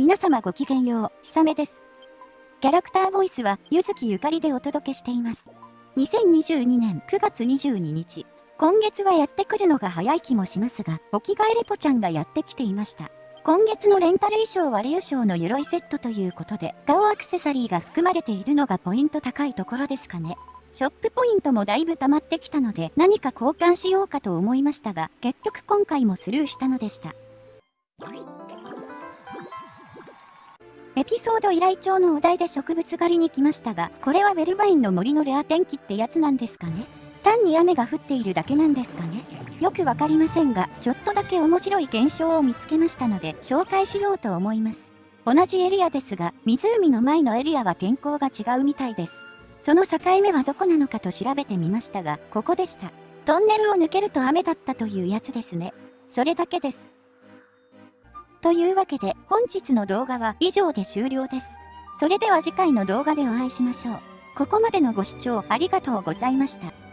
皆様ごきげんよう、ひさめです。キャラクターボイスは、ゆずきゆかりでお届けしています。2022年9月22日。今月はやってくるのが早い気もしますが、お着替えレポちゃんがやってきていました。今月のレンタル衣装はレウ賞の鎧セットということで、顔アクセサリーが含まれているのがポイント高いところですかね。ショップポイントもだいぶ溜まってきたので何か交換しようかと思いましたが、結局今回もスルーしたのでした。エピソード依頼帳のお題で植物狩りに来ましたが、これはウェルバインの森のレア天気ってやつなんですかね？単に雨が降っているだけなんですかね？よくわかりませんが、ちょっとだけ面白い現象を見つけましたので、紹介しようと思います。同じエリアですが、湖の前のエリアは天候が違うみたいです。その境目はどこなのかと調べてみましたが、ここでした。トンネルを抜けると雨だったというやつですね。それだけです。というわけで本日の動画は以上で終了です。それでは次回の動画でお会いしましょう。ここまでのご視聴ありがとうございました。